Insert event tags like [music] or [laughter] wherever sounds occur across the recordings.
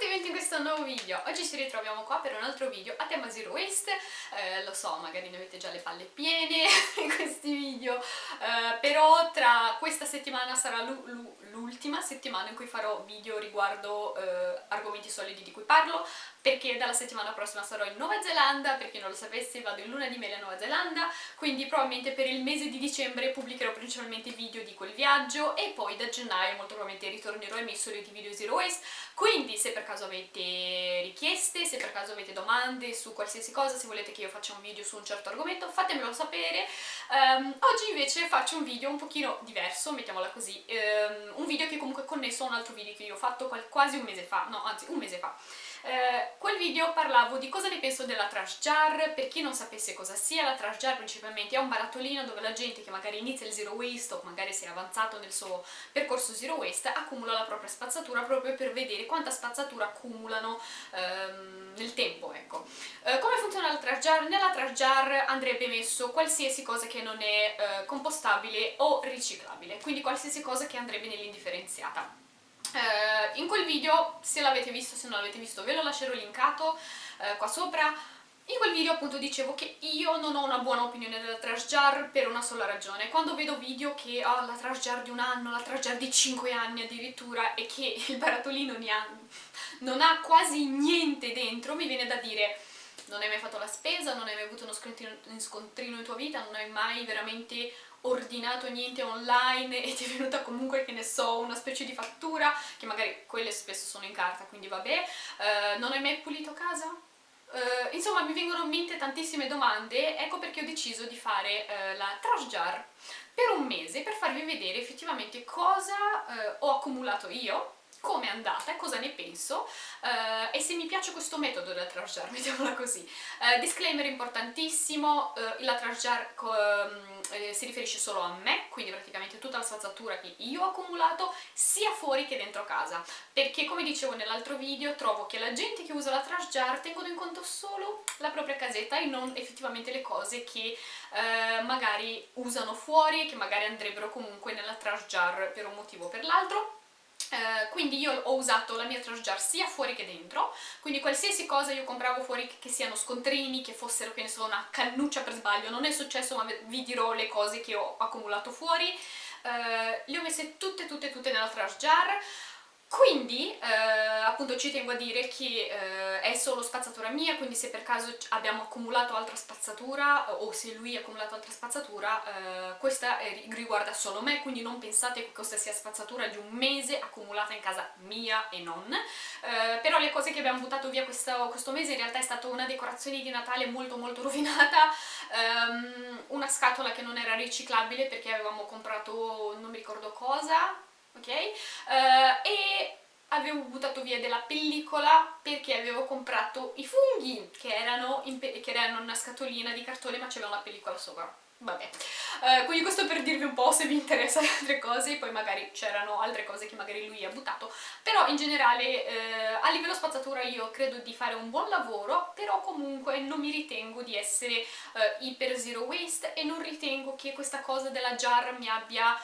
tutti benvenuti in questo nuovo video. Oggi ci ritroviamo qua per un altro video a tema Zero Waste. Eh, lo so, magari ne avete già le palle piene [laughs] in questi video, eh, però tra questa settimana sarà l'ultima settimana in cui farò video riguardo eh, argomenti solidi di cui parlo, perché dalla settimana prossima sarò in Nuova Zelanda, per chi non lo sapesse vado in luna di miele a Nuova Zelanda, quindi probabilmente per il mese di dicembre pubblicherò principalmente video di quel viaggio e poi da gennaio molto probabilmente ritornerò ai miei soliti video Zero Waste, quindi se per caso avete richieste, se per caso avete domande su qualsiasi cosa, se volete che io faccia un video su un certo argomento, fatemelo sapere. Um, oggi invece faccio un video un pochino diverso, mettiamola così, um, un video che comunque è connesso a un altro video che io ho fatto quasi un mese fa, no anzi un mese fa. Eh, quel video parlavo di cosa ne penso della trash jar, per chi non sapesse cosa sia, la trash jar principalmente è un barattolino dove la gente che magari inizia il zero waste o magari si è avanzato nel suo percorso zero waste accumula la propria spazzatura proprio per vedere quanta spazzatura accumulano ehm, nel tempo, ecco. Eh, come funziona la trash jar? Nella trash jar andrebbe messo qualsiasi cosa che non è eh, compostabile o riciclabile, quindi qualsiasi cosa che andrebbe nell'indifferenziata. Eh, in quel video, se l'avete visto, se non l'avete visto ve lo lascerò linkato eh, qua sopra, in quel video appunto dicevo che io non ho una buona opinione della trash jar per una sola ragione. Quando vedo video che ho oh, la trash jar di un anno, la trash jar di 5 anni addirittura e che [laughs] il barattolino ha, non ha quasi niente dentro, mi viene da dire non hai mai fatto la spesa, non hai mai avuto uno scontrino, scontrino in tua vita, non hai mai veramente ordinato niente online e ti è venuta comunque, che ne so, una specie di fattura, che magari quelle spesso sono in carta, quindi vabbè, uh, non hai mai pulito casa? Uh, insomma mi vengono in mente tantissime domande, ecco perché ho deciso di fare uh, la trash jar per un mese per farvi vedere effettivamente cosa ho accumulato io come è andata, cosa ne penso uh, e se mi piace questo metodo della trash jar, [laughs] mettiamola così. Uh, disclaimer importantissimo, uh, la trash jar um, si riferisce solo a me, quindi praticamente tutta la spazzatura che io ho accumulato sia fuori che dentro casa, perché come dicevo nell'altro video trovo che la gente che usa la trash jar tengono in conto solo la propria casetta e non effettivamente le cose che magari usano fuori e che magari andrebbero comunque nella trash jar per un motivo o per l'altro Uh, quindi io ho usato la mia trash jar sia fuori che dentro, quindi qualsiasi cosa io compravo fuori che, siano scontrini, che fossero, che ne so, una cannuccia per sbaglio, non è successo ma vi dirò le cose che ho accumulato fuori, uh, le ho messe tutte tutte tutte nella trash jar, quindi eh, appunto ci tengo a dire che eh, è solo spazzatura mia, quindi se per caso abbiamo accumulato altra spazzatura o se lui ha accumulato altra spazzatura, eh, questa riguarda solo me, quindi non pensate che questa sia spazzatura di un mese accumulata in casa mia e non. Eh, però le cose che abbiamo buttato via questo, questo, mese in realtà è stata una decorazione di Natale molto molto [laughs] rovinata, um, una scatola che non era riciclabile perché avevamo comprato non mi ricordo cosa, ok? Uh, e avevo buttato via della pellicola perché avevo comprato i funghi che erano, che erano una scatolina di cartone ma c'era una pellicola sopra vabbè. Uh, quindi questo per dirvi un po' se vi interessano altre cose poi magari c'erano altre cose che magari lui ha buttato. Però in generale uh, a livello spazzatura io credo di fare un buon lavoro però comunque non mi ritengo di essere uh, iper zero waste e non ritengo che questa cosa della jar mi abbia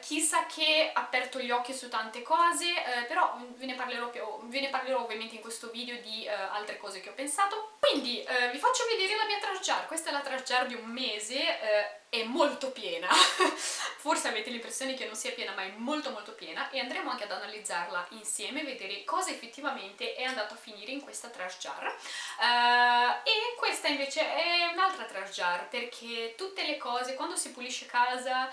chissà che aperto gli occhi su tante cose però ve ne, parlerò più, ve ne parlerò ovviamente in questo video di altre cose che ho pensato. Quindi vi faccio vedere la mia trash jar. Questa è la trash jar di un mese è molto piena. [laughs] Forse avete l'impressione che non sia piena ma è molto molto piena e andremo anche ad analizzarla insieme vedere cosa effettivamente è andato a finire in questa trash jar. Uh, e questa invece è un'altra trash jar perché tutte le cose quando si pulisce casa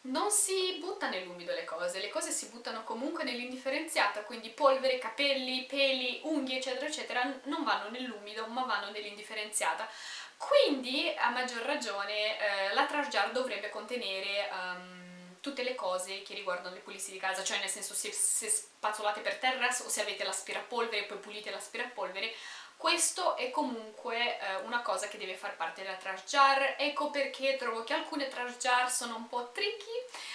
non si butta nell'umido le cose, le cose si buttano comunque nell'indifferenziata, quindi polvere, capelli, peli, unghie eccetera eccetera non vanno nell'umido ma vanno nell'indifferenziata quindi, a maggior ragione, eh, la trash jar dovrebbe contenere um, tutte le cose che riguardano le pulizie di casa, cioè nel senso se, se spazzolate per terra o se avete l'aspirapolvere e poi pulite l'aspirapolvere, questo è comunque eh, una cosa che deve far parte della trash jar, ecco perché trovo che alcune trash jar sono un po' tricky,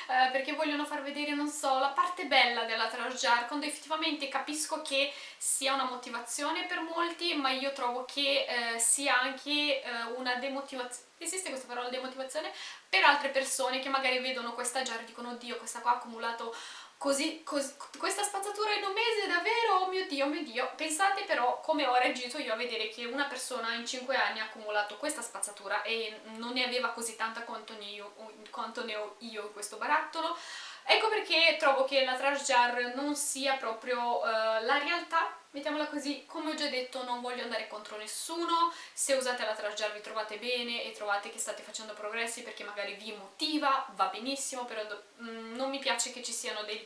eh, perché vogliono far vedere, non so, la parte bella della trash jar, quando effettivamente capisco che sia una motivazione per molti, ma io trovo che eh, sia anche eh, una demotivazione, esiste questa parola demotivazione? Per altre persone che magari vedono questa jar e dicono oddio questa qua ha accumulato così, così, questa spazzatura in un mese davvero, oh mio dio dio, mio dio, pensate però come ho reagito io a vedere che una persona in 5 anni ha accumulato questa spazzatura e non ne aveva così tanta quanto ne ho io in questo barattolo, Ecco perché trovo che la trash jar non sia proprio uh, la realtà, mettiamola così, come ho già detto non voglio andare contro nessuno, se usate la trash jar vi trovate bene e trovate che state facendo progressi perché magari vi motiva, va benissimo, però mm, non mi piace che ci siano dei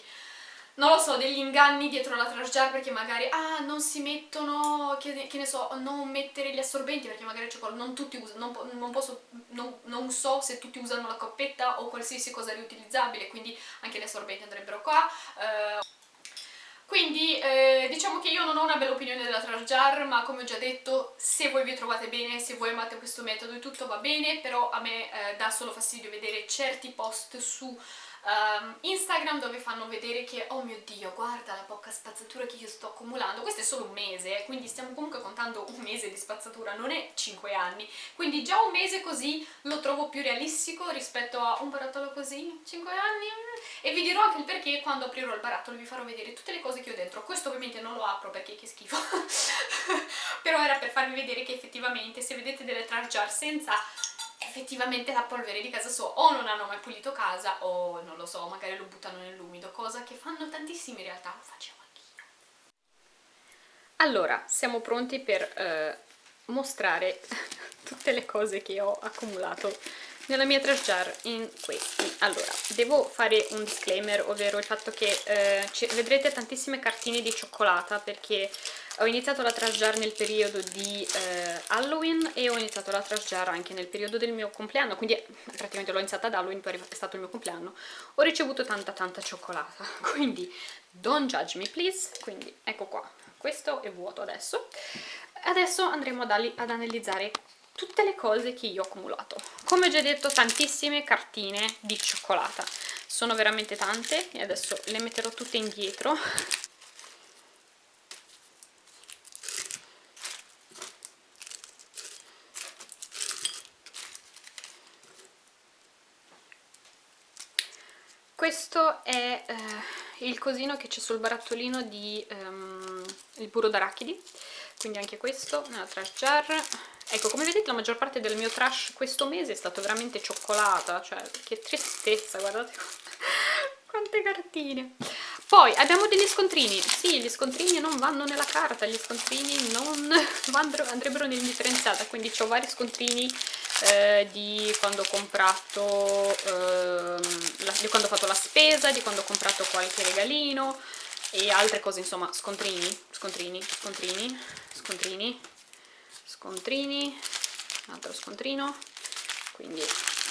non lo so, degli inganni dietro la trash jar perché magari, ah, non si mettono, che, che ne so, non mettere gli assorbenti perché magari non tutti usano, non, non, posso, non, non, so se tutti usano la coppetta o qualsiasi cosa riutilizzabile, quindi anche gli assorbenti andrebbero qua. Uh, quindi eh, diciamo che io non ho una bella opinione della trash jar, ma come ho già detto, se voi vi trovate bene, se voi amate questo metodo e tutto va bene, però a me eh, dà solo fastidio vedere certi post su um, Instagram dove fanno vedere che oh mio dio guarda la poca spazzatura che io sto accumulando. Questo è solo un mese quindi stiamo comunque contando un mese di spazzatura non è 5 anni. Quindi già un mese così lo trovo più realistico rispetto a un barattolo così 5 anni? E vi dirò anche il perché quando aprirò il barattolo vi farò vedere tutte le cose che ho dentro. Questo ovviamente non lo apro perché che schifo. [laughs] Però era per farvi vedere che effettivamente se vedete delle trash jar senza effettivamente la polvere di casa sua o non hanno mai pulito casa o non lo so, magari lo buttano nell'umido, cosa che fanno tantissimi in realtà, lo facevo anch'io. Allora, siamo pronti per eh, mostrare [laughs] tutte le cose che ho accumulato nella mia trash jar in questi. Allora, devo fare un disclaimer, ovvero il fatto che eh, vedrete tantissime cartine di cioccolata perché ho iniziato la trash jar nel periodo di eh, Halloween e ho iniziato la trash jar anche nel periodo del mio compleanno, quindi praticamente l'ho iniziata ad Halloween, poi è stato il mio compleanno. Ho ricevuto tanta tanta cioccolata, [laughs] quindi don't judge me please, quindi ecco qua, questo è vuoto adesso. Adesso andremo ad, ad analizzare tutte le cose che io ho accumulato. Come già detto, tantissime cartine di cioccolata. Sono veramente tante e adesso le metterò tutte indietro. Questo è eh, il cosino che c'è sul barattolino di um, il burro d'arachidi. Quindi anche questo trash jar ecco come vedete la maggior parte del mio trash questo mese è stato veramente cioccolata cioè che tristezza guardate [laughs] quante cartine. Poi abbiamo degli scontrini. Sì gli scontrini non vanno nella carta gli scontrini non [laughs] andrebbero nell'indifferenziata quindi ho vari scontrini eh, di quando ho comprato eh, la, di quando ho fatto la spesa di quando ho comprato qualche regalino e altre cose insomma scontrini scontrini scontrini scontrini scontrini un altro scontrino quindi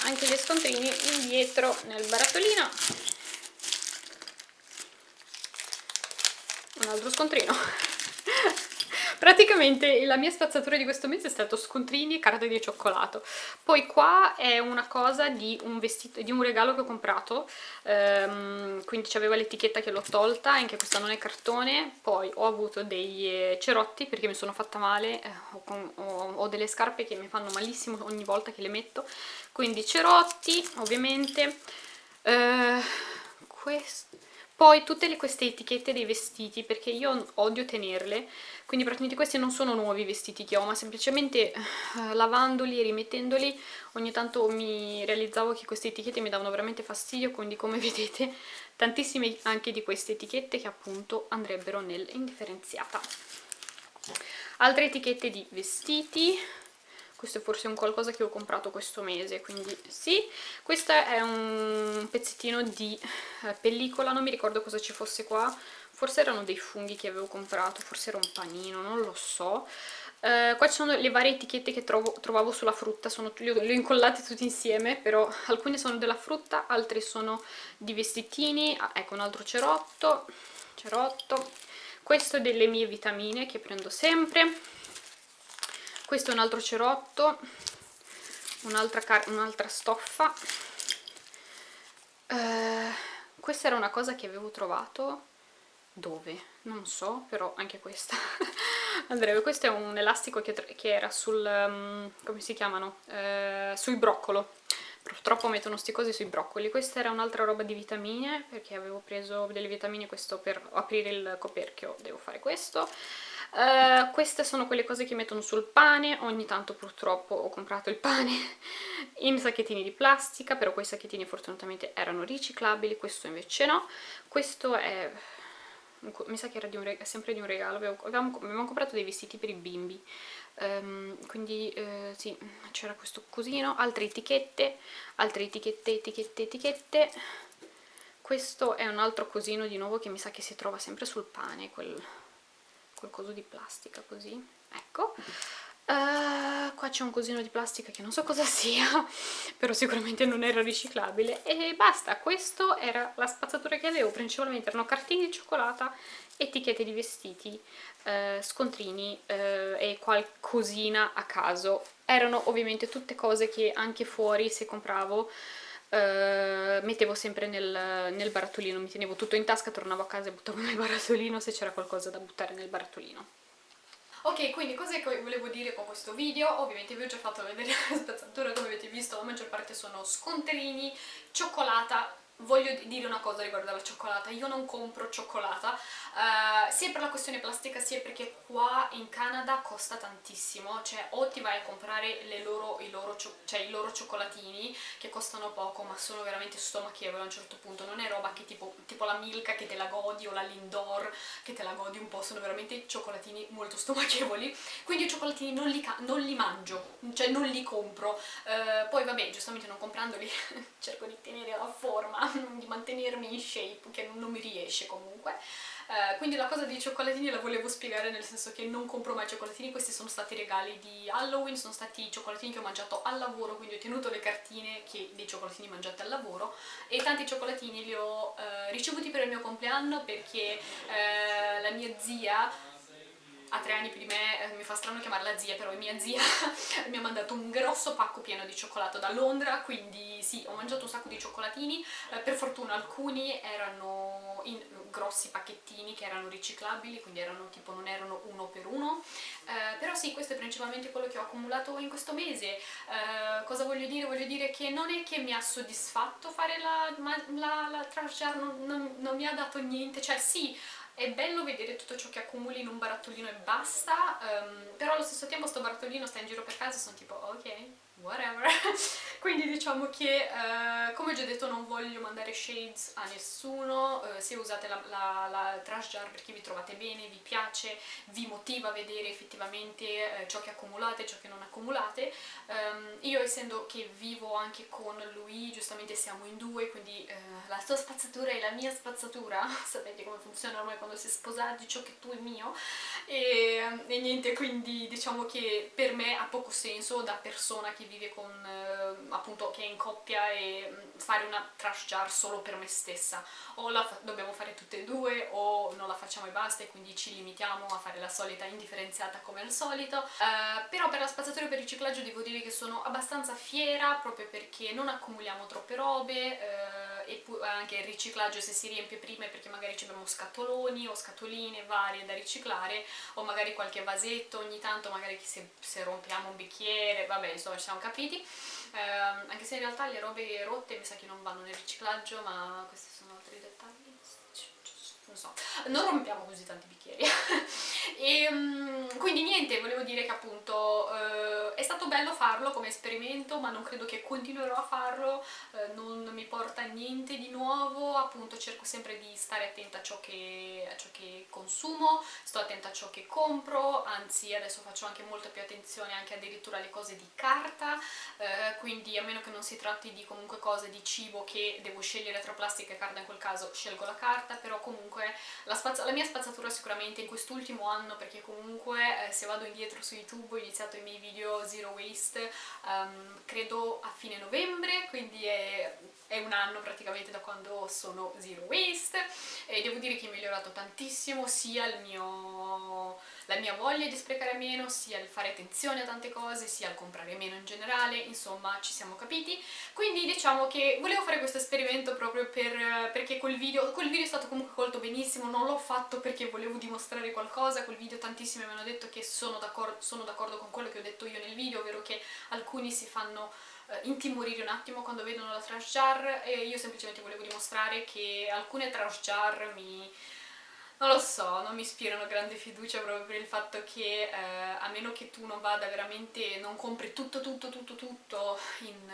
anche gli scontrini indietro nel barattolino. Un altro scontrino [laughs] praticamente la mia spazzatura di questo mese è stato scontrini e carte di cioccolato. Poi qua è una cosa di un, vestito, di un regalo che ho comprato ehm, quindi c'aveva l'etichetta che l'ho tolta anche questa non è cartone. Poi ho avuto dei eh, cerotti perché mi sono fatta male eh, ho, ho, ho delle scarpe che mi fanno malissimo ogni volta che le metto. Quindi cerotti ovviamente. Eh, questo poi tutte le, queste etichette dei vestiti, perché io odio tenerle, quindi praticamente questi non sono nuovi vestiti che ho, ma semplicemente eh, lavandoli e rimettendoli ogni tanto mi realizzavo che queste etichette mi davano veramente fastidio, quindi come [laughs] vedete tantissime anche di queste etichette che appunto andrebbero nell'indifferenziata. Altre etichette di vestiti, questo è forse un qualcosa che ho comprato questo mese quindi sì questo è un pezzettino di eh, pellicola non mi ricordo cosa ci fosse qua forse erano dei funghi che avevo comprato forse era un panino non lo so. Uh, qua ci sono le varie etichette che trovo, trovavo sulla frutta, sono, le, ho, le ho incollate tutte insieme, però alcune sono della frutta, altre sono di vestitini, ah, ecco un altro cerotto, cerotto, questo è delle mie vitamine che prendo sempre, questo è un altro cerotto un'altra un stoffa. Eh, questa era una cosa che avevo trovato dove? non so, però anche questa. [laughs] Andrebbe, questo è un elastico che, che era sul, um, come si chiamano? Eh, sul broccolo purtroppo mettono sti cose sui broccoli. Questa era un'altra roba di vitamine perché avevo preso delle vitamine questo per aprire il coperchio devo fare questo Uh, queste sono quelle cose che mettono sul pane, ogni tanto purtroppo ho comprato il pane [laughs] in sacchettini di plastica, però quei sacchettini fortunatamente erano riciclabili, questo invece no. Questo è mi sa che era di un sempre di un regalo, avevamo, avevamo, comprato dei vestiti per i bimbi, um, quindi uh, sì, c'era questo cosino, altre etichette, altre etichette, etichette, etichette, questo è un altro cosino di nuovo che mi sa che si trova sempre sul pane, quel, quel coso di plastica così, ecco, Uh, qua c'è un cosino di plastica che non so cosa [laughs] sia, però sicuramente non era riciclabile e basta, questa era la spazzatura che avevo, principalmente erano cartine di cioccolata, etichette di vestiti, uh, scontrini uh, e qualcosina a caso. Erano ovviamente tutte cose che anche fuori se compravo mettevo sempre nel, nel barattolino, mi tenevo tutto in tasca, tornavo a casa e buttavo nel barattolino se c'era qualcosa da buttare nel barattolino. Ok, quindi cos'è che volevo dire con questo video? Ovviamente vi ho già fatto vedere [laughs] la spazzatura, come avete visto la maggior parte sono scontrini, cioccolata, voglio dire una cosa riguardo alla cioccolata, io non compro cioccolata, uh, sia per la questione plastica sia perché qua in Canada costa tantissimo, cioè o ti vai a comprare loro, i, loro cioè i, loro cioccolatini che costano poco ma sono veramente stomachievoli a un certo punto, non è roba che tipo, tipo la Milka che te la godi o la Lindor che te la godi un po', sono veramente cioccolatini molto stomachevoli, quindi i cioccolatini non li, non li mangio, cioè non li compro, uh, poi vabbè giustamente non comprandoli [laughs] cerco di tenere la forma [laughs] di mantenermi in shape, che non mi riesce comunque. Uh, quindi la cosa dei cioccolatini la volevo spiegare nel senso che non compro mai cioccolatini, questi sono stati regali di Halloween, sono stati i cioccolatini che ho mangiato al lavoro, quindi ho tenuto le cartine che, dei cioccolatini mangiati al lavoro e tanti cioccolatini li ho uh, ricevuti per il mio compleanno perché uh, la mia zia ha tre anni più di me, eh, mi fa strano chiamarla zia, però è mia zia, [laughs] mi ha mandato un grosso pacco pieno di cioccolato da Londra, quindi sì, ho mangiato un sacco di cioccolatini, eh, per fortuna alcuni erano in grossi pacchettini che erano riciclabili, quindi erano tipo non erano uno per uno, eh, però sì, questo è principalmente quello che ho accumulato in questo mese. Eh, cosa voglio dire? Voglio dire che non è che mi ha soddisfatto fare la, la, la trash jar, non, non, non mi ha dato niente, cioè sì, è bello vedere tutto ciò che accumuli in un barattolino e basta, um, però allo stesso tempo sto barattolino sta in giro per casa e sono tipo ok, whatever. [laughs] Quindi diciamo che uh, come ho già detto non voglio mandare shades a nessuno uh, se usate la, la, la, trash jar perché vi trovate bene, vi piace vi motiva a vedere effettivamente uh, ciò che accumulate e ciò che non accumulate. Um, io essendo che vivo anche con lui giustamente siamo in due quindi la sua spazzatura e la mia spazzatura. [laughs] Sapete come funziona ormai quando si è sposati ciò che tu è mio. E, e niente quindi diciamo che per me ha poco senso da persona che vive con, eh, appunto, che è in coppia e mm, fare una trash jar solo per me stessa. O la dobbiamo fare tutte e due o non la facciamo e basta e quindi ci limitiamo a fare la solita indifferenziata come al solito. Uh, però per la spazzatura e per il riciclaggio devo dire che sono abbastanza fiera proprio perché non accumuliamo troppe robe uh, e anche il riciclaggio se si riempie prima perché magari abbiamo scatoloni o scatoline varie da riciclare o magari qualche vasetto ogni tanto magari se, se rompiamo un bicchiere, vabbè insomma ci siamo capiti. Eh, anche se in realtà le robe rotte mi sa che non vanno nel riciclaggio ma questi sono altri dettagli. Non so, non rompiamo così tanti bicchieri [laughs] e um, quindi niente, volevo dire che appunto uh, è stato bello farlo come esperimento ma non credo che continuerò a farlo uh, non mi porta niente di nuovo appunto cerco sempre di stare attenta a ciò, che, a ciò che consumo sto attenta a ciò che compro anzi adesso faccio anche molta più attenzione anche addirittura alle cose di carta uh, quindi a meno che non si tratti di comunque cose di cibo che devo scegliere tra plastica e carta in quel caso scelgo la carta però comunque comunque la, la, mia spazzatura sicuramente in quest'ultimo anno perché comunque eh, se vado indietro su YouTube ho iniziato i miei video zero waste um, credo a fine novembre quindi è, è, un anno praticamente da quando sono zero waste e devo dire che è migliorato tantissimo sia mio la mia voglia di sprecare meno, sia il fare attenzione a tante cose, sia il comprare meno in generale, insomma ci siamo capiti. Quindi diciamo che volevo fare questo esperimento proprio per, perché quel video, quel video è stato comunque colto benissimo, non l'ho fatto perché volevo dimostrare qualcosa, quel video tantissimi mi hanno detto che sono d'accordo con quello che ho detto io nel video, ovvero che alcuni si fanno eh, intimorire un attimo quando vedono la trash jar e io semplicemente volevo dimostrare che alcune trash jar mi non lo so, non mi ispirano grande fiducia proprio per il fatto che eh, a meno che tu non vada veramente, non compri tutto tutto tutto tutto in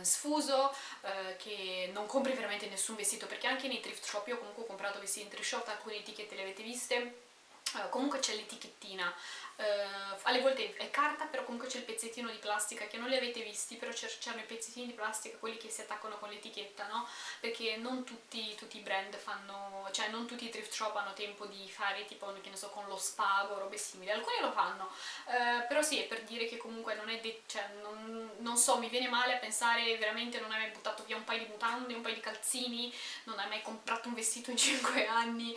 eh, sfuso, eh, che non compri veramente nessun vestito, perché anche nei thrift shop, io comunque ho comprato vestiti in thrift shop, alcune etichette le avete viste, Comunque c'è l'etichettina, uh, alle volte è carta però comunque c'è il pezzettino di plastica che non li avete visti però c'erano i pezzettini di plastica quelli che si attaccano con l'etichetta no? perché non tutti, tutti, i brand fanno cioè non tutti i thrift shop hanno tempo di fare tipo che ne so con lo spago robe simili. Alcuni lo fanno. Uh, però sì è per dire che comunque non è cioè non, non, so mi viene male a pensare veramente non hai mai buttato via un paio di mutande un paio di calzini non hai mai comprato un vestito in [laughs] 5 anni.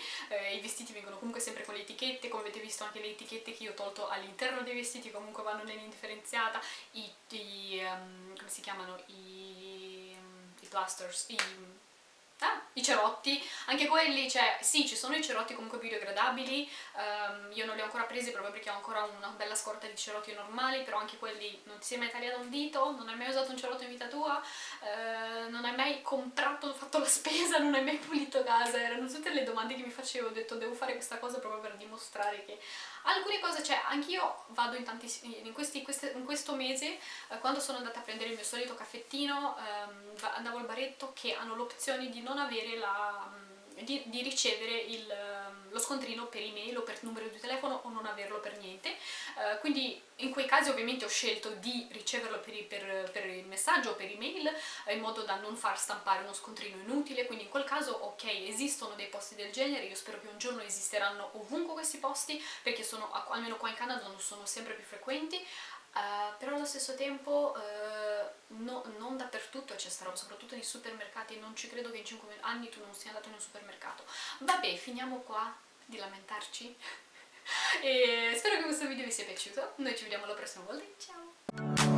I vestiti vengono comunque sempre con l'etichetta etichette, come avete visto anche le etichette che io ho tolto all'interno dei vestiti comunque vanno nell'indifferenziata, i, i um, come si chiamano, i, i plasters, i Ah, i cerotti, anche quelli, cioè, sì, ci sono i cerotti comunque biodegradabili, um, io non li ho ancora presi proprio perché ho ancora una bella scorta di cerotti normali, però anche quelli non ti sei mai tagliato un dito, non hai mai usato un cerotto in vita tua, uh, non hai mai comprato, fatto la spesa, non hai mai pulito casa, erano tutte le domande che mi facevo, ho detto devo fare questa cosa proprio per dimostrare che alcune cose, cioè anch'io vado in, tanti, in, questi, queste, in questo mese, eh, quando sono andata a prendere il mio solito caffettino, ehm, andavo al baretto che hanno l'opzione di non avere la di, di ricevere il, ehm, lo scontrino per email o per numero di telefono o non averlo per niente. Uh, quindi in quei casi ovviamente ho scelto di riceverlo per, per, per il messaggio o per email uh, in modo da non far stampare uno scontrino inutile. Quindi in quel caso ok esistono dei posti del genere io spero che un giorno esisteranno ovunque questi posti perché sono almeno qua in Canada non sono sempre più frequenti Uh, però allo stesso tempo uh, no, non dappertutto c'è sta roba, soprattutto nei supermercati, non ci credo che in 5 anni tu non sia andato in un supermercato. Vabbè, finiamo qua di lamentarci [laughs] e spero che questo video vi sia piaciuto, noi ci vediamo la prossima volta, ciao!